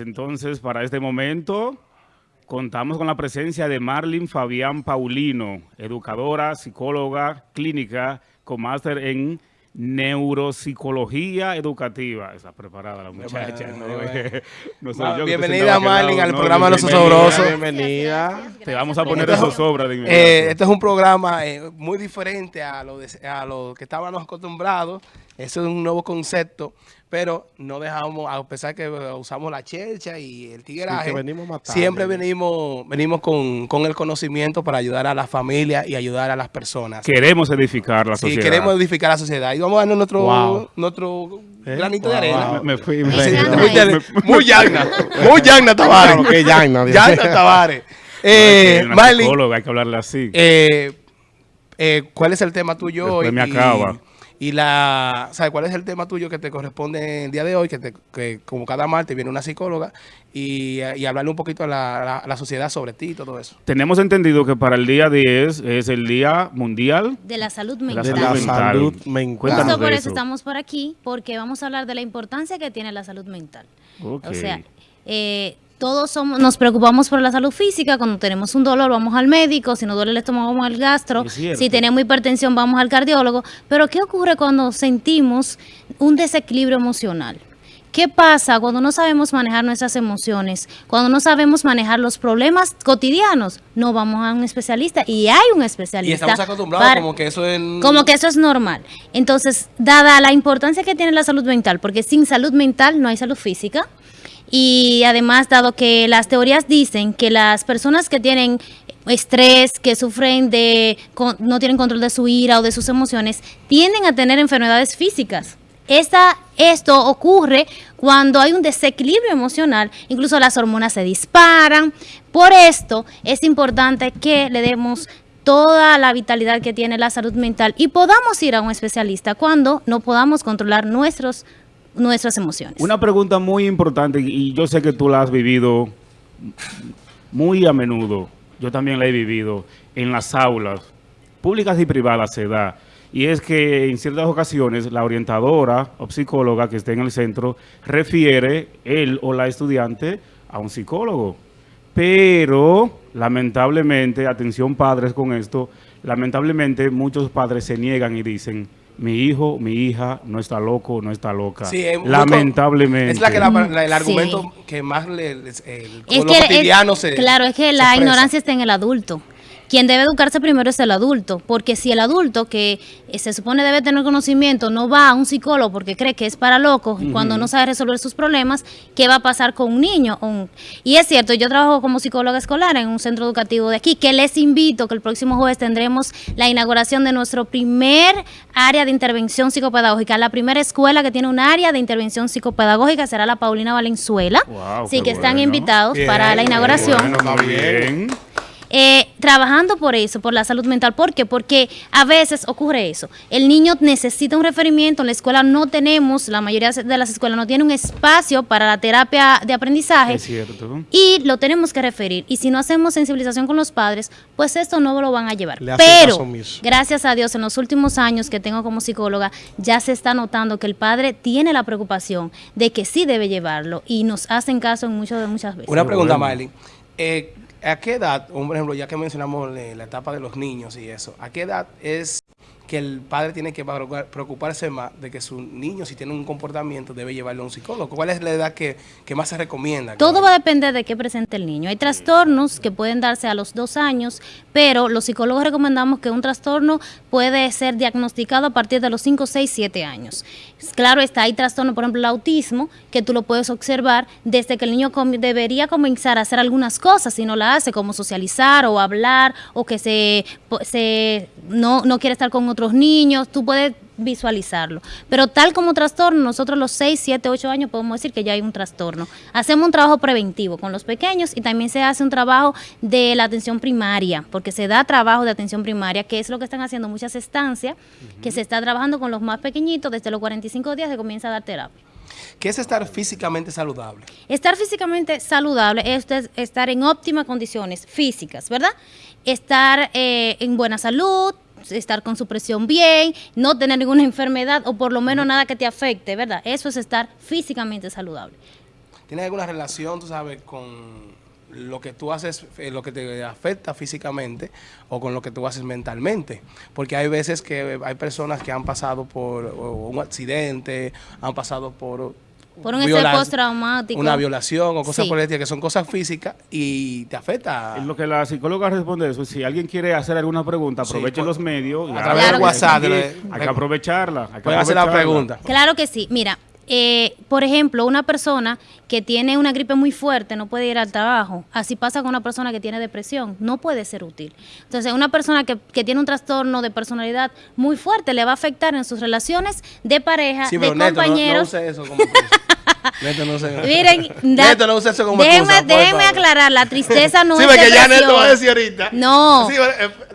Entonces, para este momento, contamos con la presencia de Marlin Fabián Paulino, educadora, psicóloga clínica con máster en Neuropsicología educativa. Está preparada la muchacha. bienvenida, Marlin, al programa de los Osobrosos. Bienvenida. Te vamos a poner esos sobras de eh, Este es un programa eh, muy diferente a lo, a lo que estábamos acostumbrados. Eso es un nuevo concepto pero no dejamos, a pesar que usamos la chercha y el tigueraje, siempre venimos venimos con, con, el conocimiento para ayudar a la familia y ayudar a las personas. Queremos edificar la sociedad. Sí, queremos edificar la sociedad. Y vamos a darnos nuestro, nuestro ¿Eh? granito de arena. Me, fui, me, muy llagna, muy llagna Tavares. qué llagna. Llagna Tavares. Eh, Marley, hay que hablarle así. Eh, eh, ¿Cuál es el tema tuyo Después me acaba. Y la, ¿sabes cuál es el tema tuyo que te corresponde el día de hoy? Que, te, que como cada martes viene una psicóloga y, y hablarle un poquito a la, la, sociedad sobre ti y todo eso. Tenemos entendido que para el día 10 es el Día Mundial de la Salud Mental. De la salud mental. Justo por eso, estamos por aquí, porque vamos a hablar de la importancia que tiene la salud mental. O sea, eh, todos somos, nos preocupamos por la salud física, cuando tenemos un dolor vamos al médico, si nos duele el estómago vamos al gastro, si tenemos hipertensión vamos al cardiólogo, pero ¿qué ocurre cuando sentimos un desequilibrio emocional? ¿Qué pasa cuando no sabemos manejar nuestras emociones? Cuando no sabemos manejar los problemas cotidianos, no vamos a un especialista y hay un especialista. Y estamos acostumbrados como que eso es... Como que eso es normal. Entonces, dada la importancia que tiene la salud mental, porque sin salud mental no hay salud física, y además, dado que las teorías dicen que las personas que tienen estrés, que sufren de, no tienen control de su ira o de sus emociones, tienden a tener enfermedades físicas. Esta, esto ocurre cuando hay un desequilibrio emocional, incluso las hormonas se disparan. Por esto es importante que le demos toda la vitalidad que tiene la salud mental y podamos ir a un especialista cuando no podamos controlar nuestros nuestras emociones. Una pregunta muy importante y yo sé que tú la has vivido muy a menudo, yo también la he vivido en las aulas públicas y privadas se da, y es que en ciertas ocasiones la orientadora o psicóloga que esté en el centro refiere él o la estudiante a un psicólogo. Pero, lamentablemente, atención padres con esto, lamentablemente muchos padres se niegan y dicen mi hijo, mi hija no está loco, no está loca. Lamentablemente. Es la que el argumento que más le, el, cotidiano se Claro, es que la ignorancia está en el adulto quien debe educarse primero es el adulto, porque si el adulto que eh, se supone debe tener conocimiento no va a un psicólogo porque cree que es para locos, cuando no sabe resolver sus problemas, ¿qué va a pasar con un niño? Y es cierto, yo trabajo como psicóloga escolar en un centro educativo de aquí, que les invito que el próximo jueves tendremos la inauguración de nuestro primer área de intervención psicopedagógica, la primera escuela que tiene un área de intervención psicopedagógica será la Paulina Valenzuela, así que están invitados para la inauguración. Eh, trabajando por eso, por la salud mental. ¿Por qué? Porque a veces ocurre eso. El niño necesita un referimiento, en la escuela no tenemos, la mayoría de las escuelas no tienen un espacio para la terapia de aprendizaje. Es cierto. Y lo tenemos que referir. Y si no hacemos sensibilización con los padres, pues esto no lo van a llevar. Pero, gracias a Dios, en los últimos años que tengo como psicóloga, ya se está notando que el padre tiene la preocupación de que sí debe llevarlo y nos hacen caso en muchas, muchas veces. Una pregunta, Miley. Eh, ¿A qué edad, por ejemplo, ya que mencionamos la etapa de los niños y eso, ¿a qué edad es que el padre tiene que preocuparse más de que su niño, si tiene un comportamiento, debe llevarlo a un psicólogo. ¿Cuál es la edad que, más se recomienda? Todo va a depender de qué presente el niño. Hay trastornos que pueden darse a los dos años, pero los psicólogos recomendamos que un trastorno puede ser diagnosticado a partir de los 5, 6, 7 años. Claro está, hay trastorno, por ejemplo, el autismo, que tú lo puedes observar desde que el niño debería comenzar a hacer algunas cosas, si no la hace, como socializar o hablar, o que se, se no, no quiere estar con otros niños, tú puedes visualizarlo. Pero tal como trastorno, nosotros los 6, 7, 8 años podemos decir que ya hay un trastorno. Hacemos un trabajo preventivo con los pequeños y también se hace un trabajo de la atención primaria, porque se da trabajo de atención primaria, que es lo que están haciendo muchas estancias, que se está trabajando con los más pequeñitos, desde los 45 días se comienza a dar terapia. ¿Qué es estar físicamente saludable? Estar físicamente saludable es estar en óptimas condiciones físicas, ¿verdad? Estar eh, en buena salud, estar con su presión bien, no tener ninguna enfermedad o por lo menos nada que te afecte, ¿verdad? Eso es estar físicamente saludable. ¿tiene alguna relación, tú sabes, con lo que tú haces, eh, lo que te afecta físicamente o con lo que tú haces mentalmente? Porque hay veces que hay personas que han pasado por un accidente, han pasado por Por un estrés postraumático. una violación o cosas Sí. por el estilo, que son cosas físicas y te afecta. En lo que la psicóloga responde eso, si alguien quiere hacer alguna pregunta, Sí, aprovechen por- los medios. a través que- WhatsApp, Hay que, de- hay que aprovecharla. hay que Pueden hacer la aprovecharla. pregunta. Claro que sí. Mira, eh, por ejemplo, una persona que tiene una gripe muy fuerte no puede ir al trabajo. Así pasa con una persona que tiene depresión. No puede ser útil. Entonces, una persona que, que tiene un trastorno de personalidad muy fuerte le va a afectar en sus relaciones de pareja, Sí, de pero Neto, no- no, compañeros. use eso como. Neto, no Miren, da- Neto, no use eso como déjenme, aclarar, la tristeza no sí, es porque ya depresión. Neto va a decir ahorita. No. Sí,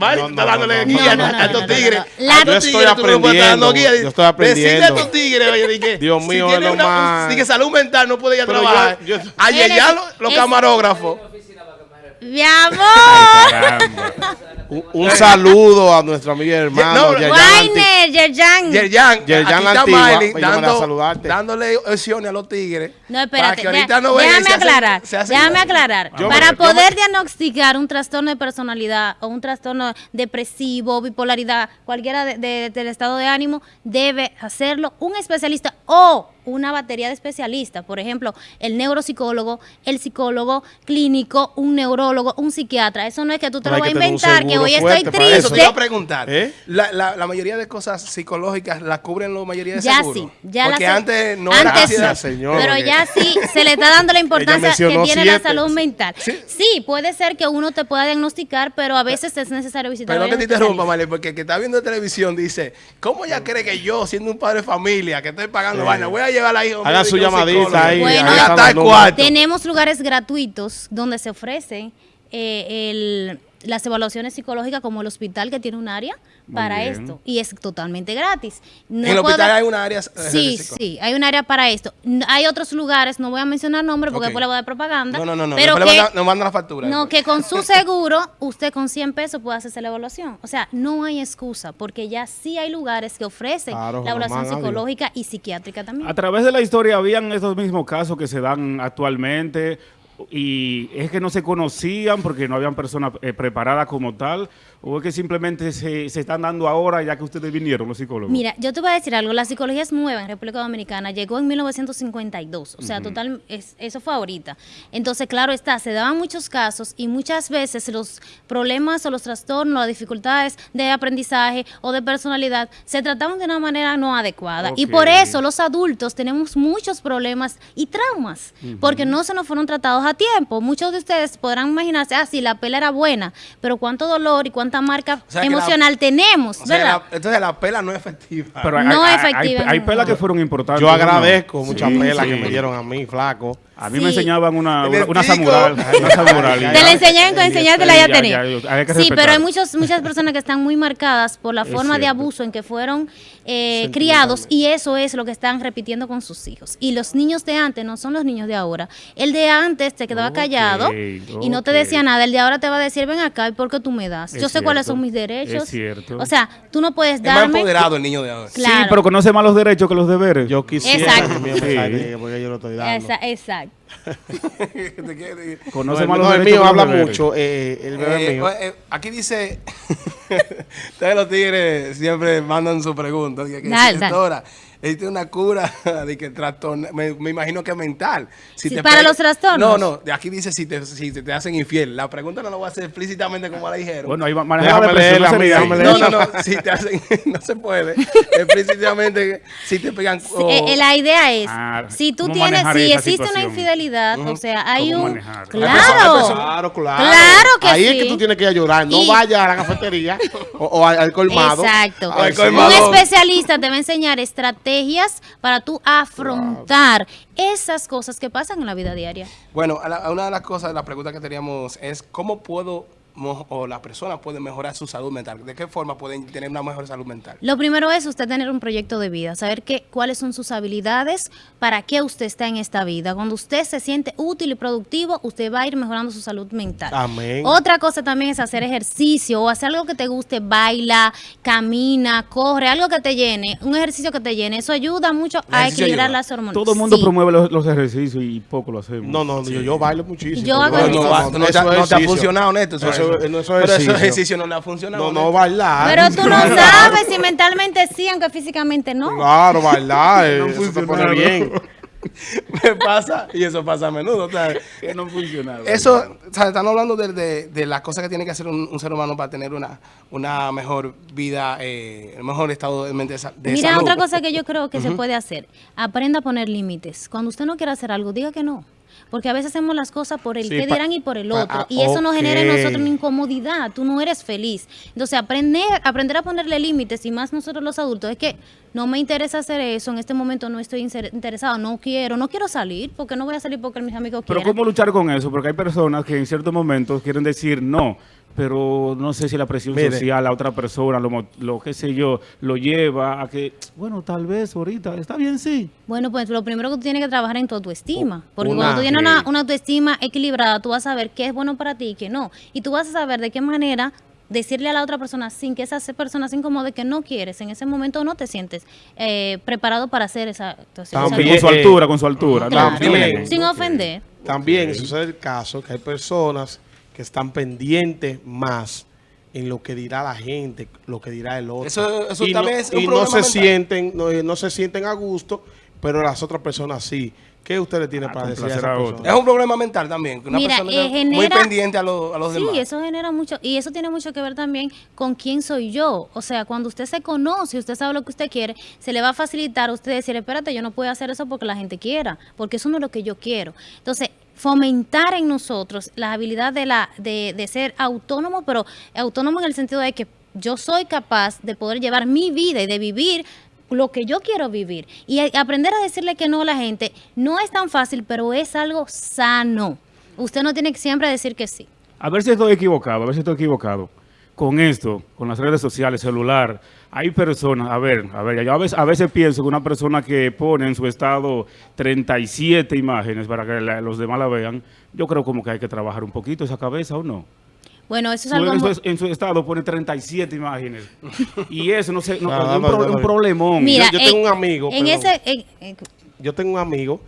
Mari No, está no, dándole no, a, no, no, a estos tigres. Yo estoy aprendiendo, guía. yo estoy aprendiendo. Decirle a estos tigres, oye, que, Dios si mío, tiene es lo una- más- di que salud mental no puede ir a Pero trabajar. yo- yo- Ayer ya los, camarógrafos. Mi amor. Un, un saludo a nuestro amigo y hermano No, Yerjan Yerjan. Yerjan, la antigua, pues, dando, saludarte. dándole opciones a los tigres. No, para espérate. que ahorita deja- no déjame se hacen- aclarar. se hacen- déjame aclarar. Yo Para me- poder diagnosticar un trastorno de personalidad o un trastorno depresivo, bipolaridad, cualquiera de- de- del estado de ánimo, debe hacerlo un especialista o una batería de especialistas. Por ejemplo, el neuropsicólogo, el psicólogo clínico, un neurólogo, un psiquiatra. Eso no es que tú te Pero lo vas a inventar, que hoy estoy para Eso te triste. iba a preguntar. ¿Eh? La, la, la mayoría de cosas psicológicas las cubren la mayoría de Ya seguros. sí, ya Porque la antes no era así. señor, Pero porque- ya sí se le está dando la importancia que tiene la siete. salud mental. Sí. Sí. puede ser que uno te pueda diagnosticar, pero a veces es necesario visitar Perdón que te interrumpa. Marlene, porque el que está viendo televisión dice, ¿cómo ella cree que yo, siendo un padre de familia, que estoy pagando Sí. vaina, voy a llevar a la hija Haga su llamadita ahí. Bueno, ahí cuarto. Tenemos lugares gratuitos donde se ofrecen eh, el- las evaluaciones psicológicas como el hospital que tiene un área Muy para bien. esto y es totalmente gratis. No en el puedo- hospital hay una área... eh, Sí, sí, hay un área para esto. Hay otros lugares, no voy a mencionar nombres porque Ok. después le voy a dar propaganda. No, no, no, no. Pero le que, mandan la factura. no, después. que con su seguro, usted con 100 pesos puede hacerse la evaluación. O sea, no hay excusa, porque ya sí hay lugares que ofrecen Claro, la evaluación psicológica y psiquiátrica también. A través de la historia habían estos mismos casos que se dan actualmente y es que no se conocían porque no habían personas eh, preparadas como tal o es que simplemente se, se están dando ahora ya que ustedes vinieron los psicólogos. Mira, yo te voy a decir algo, la psicología es nueva en República Dominicana, llegó en 1952, o sea, total, es- eso fue ahorita. Entonces, claro está, se daban muchos casos y muchas veces los problemas o los trastornos, las dificultades de aprendizaje o de personalidad se trataban de una manera no adecuada. Y por eso los adultos tenemos muchos problemas y traumas, porque no se nos fueron tratados a tiempo. Muchos de ustedes podrán imaginarse, ah, sí, la pela era buena, pero cuánto dolor y cuánta marca O sea, que la- emocional tenemos, O sea, ¿verdad? la- entonces la pela no es efectiva. Pero hay, No hay- efectiva, hay- hay pelas que fueron importantes. Yo ¿no? agradezco muchas Sí, pelas sí. que me dieron a mí, flaco. A mí Sí. me enseñaban una, una, una samurai. Una samurai. Te la enseñaban con enseñártela ya ya, que Sí, respetar. pero hay muchos, muchas personas que están muy marcadas por la Es forma de abuso en que fueron eh, criados y eso es lo que están repitiendo con sus hijos. Y los niños de antes no son los niños de ahora. El de antes te quedaba callado y no te decía nada. El de ahora te va a decir, ven acá, ¿y por qué tú me das? Es Yo sé cuáles son mis derechos. es cierto. O sea, tú no puedes es más darme... empoderado el niño de ahora. Sí, pero conoce más los derechos que los deberes. Yo quisiera Exacto. que me Sí. porque yo lo estoy dando. Exacto. Te quiere decir. conoce No, más no, los el mío habla mucho, eh, el bebé Eh, mío. eh, aquí dice, ustedes los tigres siempre mandan su pregunta. Que, Dale, dale. Existe una cura de que trastorno, me, me imagino que mental. Si Sí, te para los trastornos. No, no, aquí dice si te, si te, te hacen infiel. La pregunta no la voy a hacer explícitamente como la dijeron. Bueno, ahí va- Déjame leerla, no sería déjame no, no, no, si te hacen, no se puede. Explícitamente, si te pegan. Eh, eh, la idea es, Ah, si tú ¿cómo tienes, si existe una infidelidad, o sea, hay ¿Cómo un... manejar? Claro. Claro, claro. Claro que Ahí es que tú tienes que ir a llorar. No Y- vayas a la cafetería o, o al, colmado. Exacto. Al colmado. Un especialista te va a enseñar estrategias para tú afrontar esas cosas que pasan en la vida diaria. Bueno, a la- a una de las cosas, la pregunta que teníamos es, ¿cómo puedo o las personas pueden mejorar su salud mental? ¿De qué forma pueden tener una mejor salud mental? Lo primero es usted tener un proyecto de vida, saber qué, cuáles son sus habilidades, para qué usted está en esta vida. Cuando usted se siente útil y productivo, usted va a ir mejorando su salud mental. Amén. Otra cosa también es hacer ejercicio o hacer algo que te guste, baila, camina, corre, algo que te llene, un ejercicio que te llene. Eso ayuda mucho a equilibrar ayuda. las hormonas. Todo el mundo Sí. promueve los, los ejercicios y poco lo hacemos. No, no, yo, yo bailo muchísimo. Yo hago No, ejercicio. no, no no es te ha funcionado, Neto. Eso, Eso- eso- eso es pero eso ejercicio. ejercicio no le ha funcionado. No, no, bailar. Pero tú no sabes si mentalmente sí, aunque físicamente no. Claro, bailar. eh, No eso te pone funcionaron. bien. Me pasa, y eso pasa a menudo. o sea, Que no funcionaba. Eso, o sea, están hablando de, de- de las cosas que tiene que hacer un, un ser humano para tener una, una mejor vida, eh, un mejor estado de mente de, sa- de Mira, salud. otra cosa que yo creo que se puede hacer, aprenda a poner límites. Cuando usted no quiera hacer algo, diga que no. Porque a veces hacemos las cosas por el Sí, que dirán y por el otro. ah, y eso nos genera en nosotros una incomodidad. Tú no eres feliz. Entonces, aprender, aprender a ponerle límites, y más nosotros los adultos, es que no me interesa hacer eso. En este momento no estoy interesado, no quiero, no quiero salir, porque no voy a salir porque mis amigos Pero quieren. ¿cómo luchar con eso? Porque hay personas que en ciertos momentos quieren decir no, pero no sé si la presión Mire. social a otra persona, lo, mo- lo que sé yo, lo lleva a que, bueno, tal vez ahorita, está bien, sí. Bueno, pues lo primero que tú tienes que trabajar en tu autoestima. Porque Una- cuando tú tienes una, una autoestima equilibrada, tú vas a saber qué es bueno para ti y qué no. Y tú vas a saber de qué manera decirle a la otra persona sin que esa persona se incomode que no quieres. En ese momento no te sientes eh, preparado para hacer esa actuación. También, con su eh, altura, con su altura. También. sin ofender. También sucede el caso que hay personas que están pendientes más en lo que dirá la gente, lo que dirá el otro. Eso- eso y también no, es un y no se mental. sienten, no, no se sienten a gusto, pero las otras personas sí. ¿Qué usted le tiene A para decir a esa persona? otro. Es un problema mental también. Una Mira, persona eh, muy pendiente a, lo- a los Sí, demás. eso genera mucho, y eso tiene mucho que ver también con quién soy yo. O sea, cuando usted se conoce, usted sabe lo que usted quiere, se le va a facilitar a usted decir, espérate, yo no puedo hacer eso porque la gente quiera, porque eso no es lo que yo quiero. Entonces, fomentar en nosotros la habilidad de, la, de, de ser autónomo, pero autónomo en el sentido de que yo soy capaz de poder llevar mi vida y de vivir lo que yo quiero vivir. Y aprender a decirle que no a la gente no es tan fácil, pero es algo sano. Usted no tiene que siempre decir que sí. A ver si estoy equivocado, a ver si estoy equivocado. Con esto, con las redes sociales, celular, hay personas, a ver, a ver, yo a veces, a veces pienso que una persona que pone en su estado 37 imágenes para que la- los demás la vean, yo creo como que hay que trabajar un poquito esa cabeza o no. Bueno, eso es algo en, su, en su estado pone 37 imágenes. y eso, no sé, no, es un, pro- problemón. Mira, yo tengo en- un amigo, En perdón. ese, en- en- Yo tengo un amigo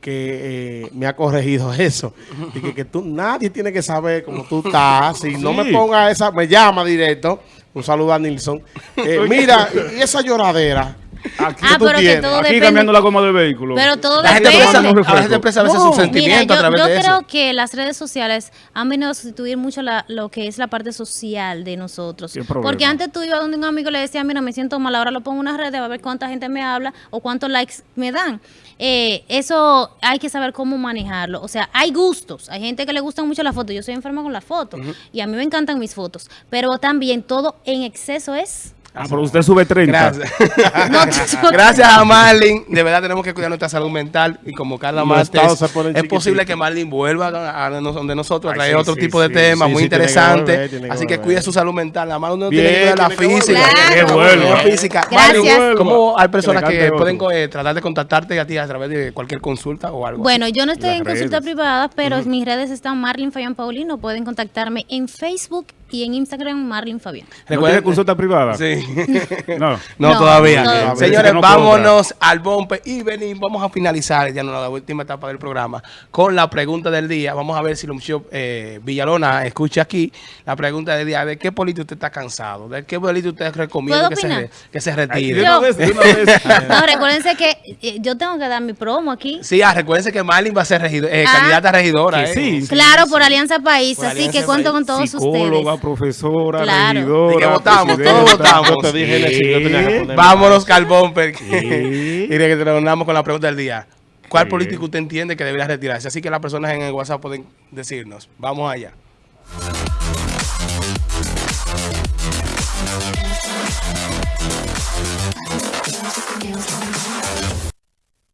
que eh, me ha corregido eso. Y que, que tú, nadie tiene que saber cómo tú estás. Si no me ponga esa, me llama directo. Un saludo a Nilsson. Eh, mira, y esa lloradera. Aquí, Ah, tú pero que tienes? todo aquí depende. cambiando la goma de vehículo. Pero todo La gente, depende. un a veces refresco. expresa a veces sus sentimientos Mira, a yo, través yo de creo eso. que las redes sociales han venido a sustituir mucho la- lo que es la parte social de nosotros. Porque antes tú ibas donde un amigo y le decías, mira, me siento mal, ahora lo pongo en una red, a ver cuánta gente me habla o cuántos likes me dan. Eh, eso hay que saber cómo manejarlo. O sea, hay gustos. Hay gente que le gustan mucho las fotos. Yo soy enferma con las fotos y a mí me encantan mis fotos. Pero también todo en exceso es... Ah, pero usted sube 30. Gracias. No, a Marlin. De verdad tenemos que cuidar nuestra salud mental. Y como Carla Los Martes, estados se ponen es posible que Marlin vuelva a, a nos- donde nosotros a Ay, traer sí, otro sí, tipo de sí. temas Sí, muy que interesantes. que Así que volver. cuide su salud mental. Nada más uno Bien, tiene que cuidar la que física. Que vuelva. La. Marlin, ¿Cómo hay personas Que que, pueden eh, tratar de contactarte a ti a través de cualquier consulta o algo? Bueno, yo no estoy Las en consulta redes. privada, pero mis redes están Marlin Fabián Paulino. Pueden contactarme en Facebook y en Instagram Marlin Fabián. ¿No tiene consulta privada? Sí. No. No, No, todavía. todavía. Señores, No vámonos al bombe y venimos. Vamos a finalizar ya en la última etapa del programa con la pregunta del día. Vamos a ver si Lumshop eh, Villalona escucha aquí la pregunta del día. ¿De qué político usted está cansado? ¿De qué político usted recomienda ¿Puedo que se, que se Ay, retire? de una vez, de una vez. No, recuérdense que eh, yo tengo que dar mi promo aquí. Sí, ah, recuérdense que Marlin va a ser regido- eh, Ah. candidata a regidora. Eh. sí. Claro, por Alianza País, Por así Alianza que cuento País. con todos Psicóloga, ustedes. Profesora, Claro. regidora. Y que votamos, todos votamos. Yo te dije, Nelson, yo tenía que poner- Vámonos, Carbón. Y Sí. que terminamos con la pregunta del día. ¿Cuál Sí. político usted entiende que debería retirarse? Así que las personas en el WhatsApp pueden decirnos. Vamos allá.